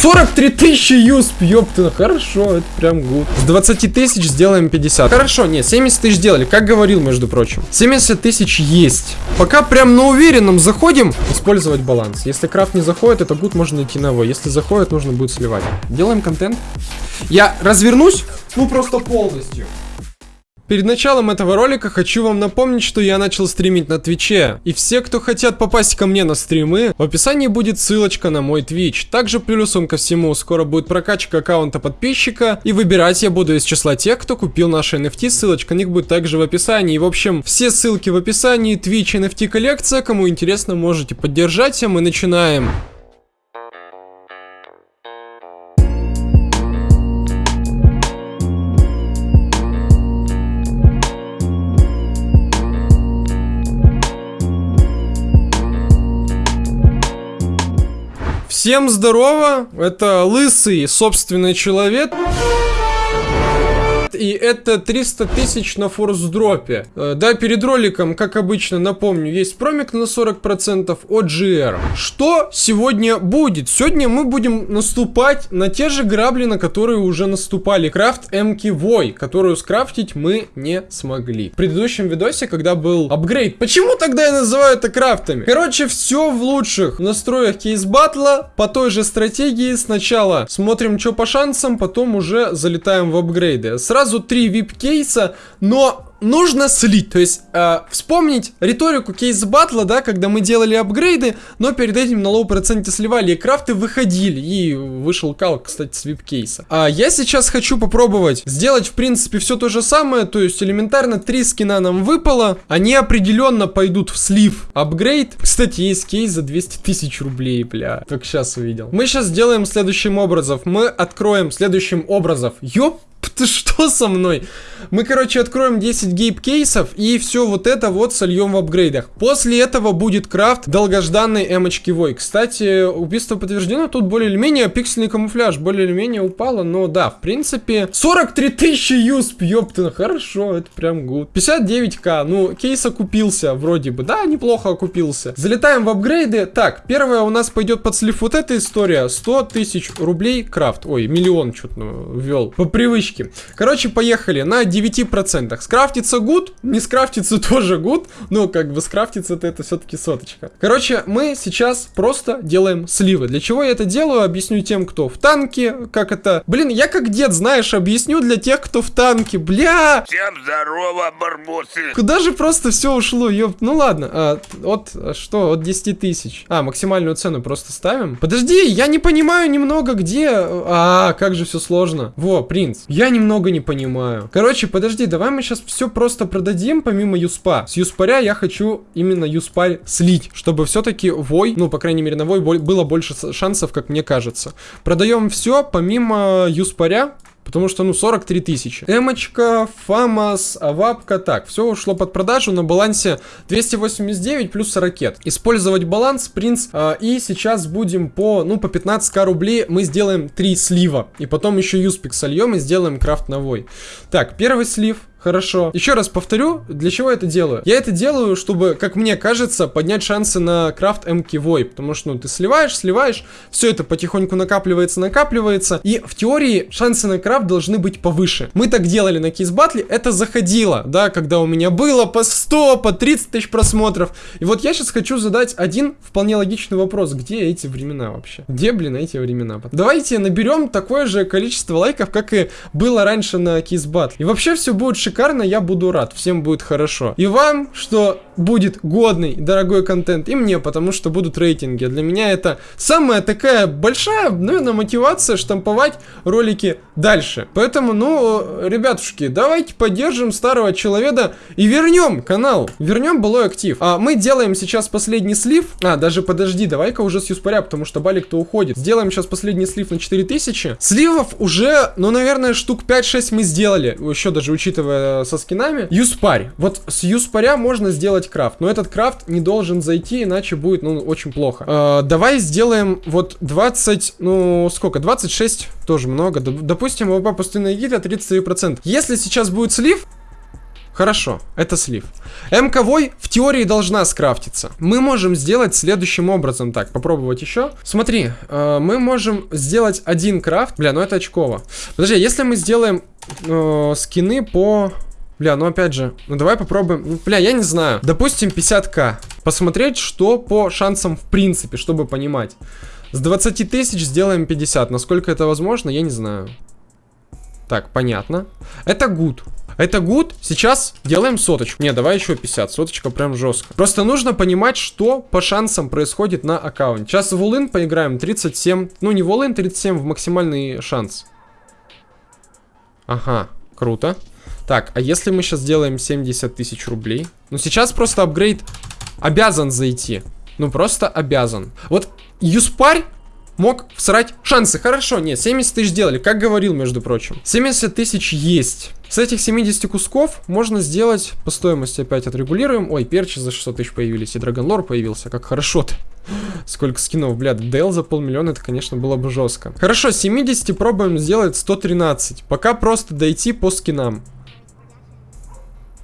43 тысячи USP, ёпта, хорошо, это прям good. С 20 тысяч сделаем 50. Хорошо, нет, 70 тысяч сделали, как говорил, между прочим. 70 тысяч есть. Пока прям на уверенном заходим, использовать баланс. Если крафт не заходит, это good можно идти на его. Если заходит, нужно будет сливать. Делаем контент. Я развернусь, ну просто полностью. Перед началом этого ролика хочу вам напомнить, что я начал стримить на Твиче. И все, кто хотят попасть ко мне на стримы, в описании будет ссылочка на мой Твич. Также плюсом ко всему, скоро будет прокачка аккаунта подписчика. И выбирать я буду из числа тех, кто купил наши NFT. Ссылочка на них будет также в описании. И в общем, все ссылки в описании. Twitch NFT коллекция. Кому интересно, можете поддержать. А мы начинаем. Всем здорово, это лысый собственный человек и это 300 тысяч на форс-дропе. Э, да, перед роликом, как обычно, напомню, есть промик на 40% от GR. Что сегодня будет? Сегодня мы будем наступать на те же грабли, на которые уже наступали. Крафт М.К. Вой, которую скрафтить мы не смогли. В предыдущем видосе, когда был апгрейд. Почему тогда я называю это крафтами? Короче, все в лучших настроях кейс батла по той же стратегии. Сначала смотрим, что по шансам, потом уже залетаем в апгрейды. Сразу сразу три VIP-кейса, но нужно слить, то есть э, вспомнить риторику кейс батла, да, когда мы делали апгрейды, но перед этим на low проценте сливали, и крафты выходили, и вышел кал, кстати, с VIP-кейса. А я сейчас хочу попробовать сделать, в принципе, все то же самое, то есть элементарно три скина нам выпало, они определенно пойдут в слив апгрейд. Кстати, есть кейс за 200 тысяч рублей, бля, только сейчас увидел. Мы сейчас сделаем следующим образом, мы откроем следующим образом, ёп, ты что со мной? Мы, короче, откроем 10 гейп-кейсов и все вот это вот сольем в апгрейдах. После этого будет крафт долгожданной эмочки Вой. Кстати, убийство подтверждено, тут более или менее пиксельный камуфляж более или менее упало, но да, в принципе, 43 тысячи USP, ёпта, хорошо, это прям good. 59к, ну, кейс окупился вроде бы, да, неплохо окупился. Залетаем в апгрейды. Так, первое у нас пойдет под слив вот эта история, 100 тысяч рублей крафт, ой, миллион что-то ввел, по привычке. Короче, поехали на 9%. Скрафтится гуд, не скрафтится тоже гуд. Ну, как бы скрафтится-то это все-таки соточка. Короче, мы сейчас просто делаем сливы. Для чего я это делаю, объясню тем, кто в танке, как это... Блин, я как дед, знаешь, объясню для тех, кто в танке. Бля! Всем здорово, барбосы! Куда же просто все ушло, ёп. Ну ладно, а, от что, от 10 тысяч. А, максимальную цену просто ставим. Подожди, я не понимаю немного, где... А, как же все сложно. Во, принц. Я немного не понимаю. Короче, подожди, давай мы сейчас все просто продадим, помимо юспа. С юспаря я хочу именно юспарь слить, чтобы все-таки вой, ну, по крайней мере, на вой было больше шансов, как мне кажется. Продаем все, помимо юспаря, Потому что, ну, 43 тысячи. Эмочка, Фамас, Авапка. Так, все ушло под продажу на балансе 289 плюс ракет. Использовать баланс, принц. Э, и сейчас будем по, ну, по 15к рублей мы сделаем 3 слива. И потом еще юспик сольем и сделаем крафт новой. Так, первый слив. Хорошо. Еще раз повторю, для чего я это делаю. Я это делаю, чтобы, как мне кажется, поднять шансы на крафт МК Вой. Потому что, ну, ты сливаешь, сливаешь, все это потихоньку накапливается, накапливается. И в теории шансы на крафт должны быть повыше. Мы так делали на кейс батле, это заходило, да, когда у меня было по 100, по 30 тысяч просмотров. И вот я сейчас хочу задать один вполне логичный вопрос. Где эти времена вообще? Где, блин, эти времена? Давайте наберем такое же количество лайков, как и было раньше на кейс батле. И вообще все будет шикарно, я буду рад, всем будет хорошо. И вам, что будет годный, дорогой контент, и мне, потому что будут рейтинги. Для меня это самая такая большая, наверное, мотивация штамповать ролики дальше. Поэтому, ну, ребятушки, давайте поддержим старого человека и вернем канал, вернем былой актив. А мы делаем сейчас последний слив. А, даже подожди, давай-ка уже с юспаря, потому что балик-то уходит. Сделаем сейчас последний слив на 4000. Сливов уже, ну, наверное, штук 5-6 мы сделали, еще даже учитывая Э, со скинами. Юспарь. Вот с юспаря можно сделать крафт. Но этот крафт не должен зайти, иначе будет, ну, очень плохо. Э, давай сделаем вот 20, ну, сколько? 26 тоже много. Допустим, ВП пустынная гида 33%. Если сейчас будет слив, Хорошо, это слив. МКВой в теории должна скрафтиться. Мы можем сделать следующим образом. Так, попробовать еще. Смотри, э, мы можем сделать один крафт. Бля, ну это очково. Подожди, если мы сделаем э, скины по... Бля, ну опять же, ну давай попробуем. Ну, бля, я не знаю. Допустим, 50к. Посмотреть, что по шансам в принципе, чтобы понимать. С 20 тысяч сделаем 50. Насколько это возможно, я не знаю. Так, понятно. Это good. Это good. Сейчас делаем соточку. Не, давай еще 50. Соточка прям жестко. Просто нужно понимать, что по шансам происходит на аккаунте. Сейчас в all поиграем. 37. Ну, не в all 37, в максимальный шанс. Ага, круто. Так, а если мы сейчас сделаем 70 тысяч рублей? Ну, сейчас просто апгрейд обязан зайти. Ну, просто обязан. Вот Юспарь мог всрать шансы. Хорошо, нет, 70 тысяч сделали, как говорил, между прочим. 70 тысяч есть. С этих 70 кусков можно сделать по стоимости опять отрегулируем. Ой, перчи за 600 тысяч появились, и Драгонлор появился, как хорошо-то. Сколько скинов, блядь, Дейл за полмиллиона, это, конечно, было бы жестко. Хорошо, 70 пробуем сделать 113. Пока просто дойти по скинам.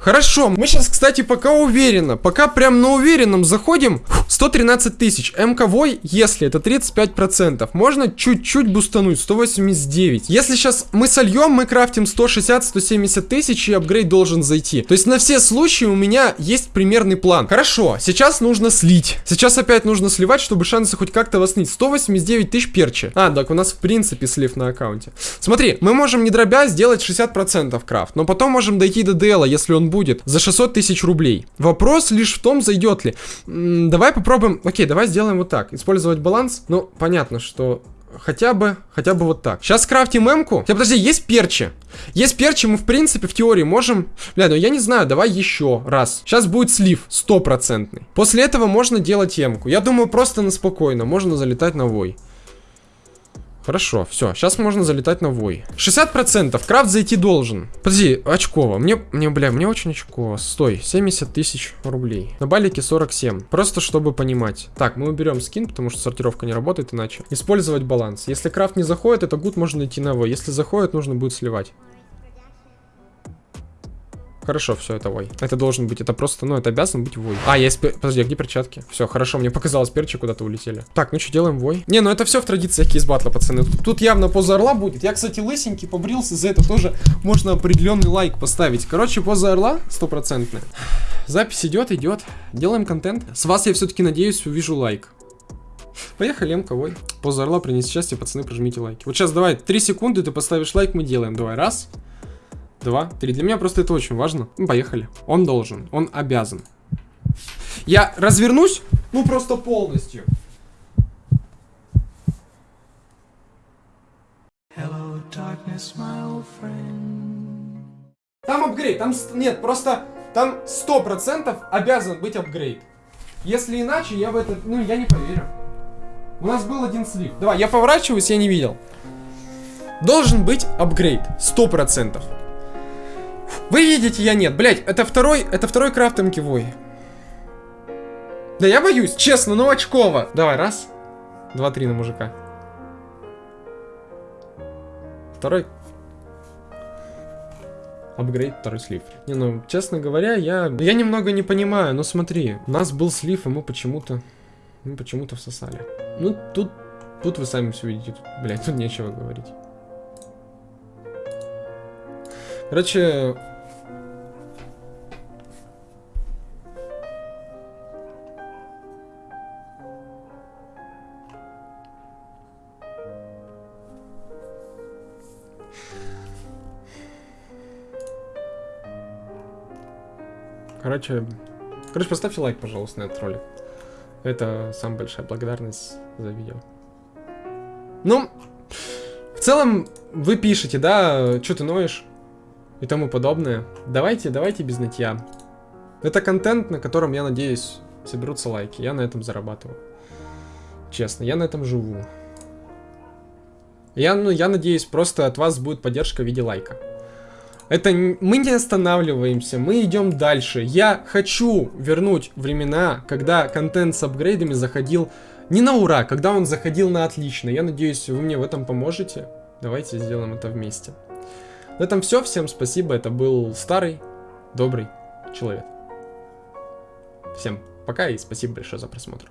Хорошо, мы сейчас, кстати, пока уверенно, пока прям на уверенном заходим, 113 тысяч. МКВой, если это 35%, можно чуть-чуть бустануть, 189. Если сейчас мы сольем, мы крафтим 160-170 тысяч, и апгрейд должен зайти. То есть на все случаи у меня есть примерный план. Хорошо, сейчас нужно слить. Сейчас опять нужно сливать, чтобы шансы хоть как-то воснить. 189 тысяч перчи. А, так у нас в принципе слив на аккаунте. Смотри, мы можем не дробя сделать 60% крафт, но потом можем дойти до DL, если он будет, за 600 тысяч рублей. Вопрос лишь в том, зайдет ли. М -м, давай попробуем... Окей, давай сделаем вот так. Использовать баланс. Ну, понятно, что хотя бы, хотя бы вот так. Сейчас крафтим эмку. Хотя, подожди, есть перчи. Есть перчи, мы в принципе в теории можем... Бля, ну я не знаю, давай еще раз. Сейчас будет слив, стопроцентный. После этого можно делать эмку. Я думаю, просто на спокойно. Можно залетать на вой. Хорошо, все, сейчас можно залетать на вой. 60%, крафт зайти должен. Подожди, очково. Мне, мне, бля, мне очень очково. Стой, 70 тысяч рублей. На балике 47. Просто чтобы понимать. Так, мы уберем скин, потому что сортировка не работает иначе. Использовать баланс. Если крафт не заходит, это гуд можно идти на вой. Если заходит, нужно будет сливать. Хорошо, все, это вой. Это должен быть, это просто, ну, это обязан быть вой. А, есть, подожди, а где перчатки? Все, хорошо, мне показалось, перчи куда-то улетели. Так, ну что, делаем вой? Не, ну это все в традициях кейсбатла, пацаны. Тут, тут явно поза орла будет. Я, кстати, лысенький, побрился, за это тоже можно определенный лайк поставить. Короче, поза орла стопроцентная. Запись идет, идет. Делаем контент. С вас я все-таки надеюсь увижу лайк. Поехали, МК, ой. Поза орла принести счастье, пацаны, прожмите лайки. Вот сейчас давай, 3 секунды, ты поставишь лайк, мы делаем. Давай, раз два, три. Для меня просто это очень важно. Ну, поехали. Он должен, он обязан. Я развернусь, ну просто полностью. Hello, darkness, там апгрейд, там... Нет, просто там сто процентов обязан быть апгрейд. Если иначе, я в это... Ну, я не поверю. У нас был один слив. Давай, я поворачиваюсь, я не видел. Должен быть апгрейд. Сто процентов. Вы видите, я нет. Блять, это второй, это второй крафт МКВой. Да я боюсь, честно, ну очково. Давай, раз, два, три на мужика. Второй. Апгрейд, второй слив. Не, ну, честно говоря, я, я немного не понимаю, но смотри, у нас был слив, и мы почему-то, мы почему-то всосали. Ну, тут, тут вы сами все видите, тут, блядь, тут нечего говорить. Короче, Короче, короче, поставьте лайк, пожалуйста, на этот ролик. Это самая большая благодарность за видео. Ну, в целом, вы пишете, да, что ты ноешь и тому подобное. Давайте, давайте без нытья. Это контент, на котором, я надеюсь, соберутся лайки. Я на этом зарабатываю. Честно, я на этом живу. Я, ну, я надеюсь, просто от вас будет поддержка в виде лайка. Это мы не останавливаемся, мы идем дальше. Я хочу вернуть времена, когда контент с апгрейдами заходил не на ура, когда он заходил на отлично. Я надеюсь, вы мне в этом поможете. Давайте сделаем это вместе. На этом все. Всем спасибо. Это был старый добрый человек. Всем пока и спасибо большое за просмотр.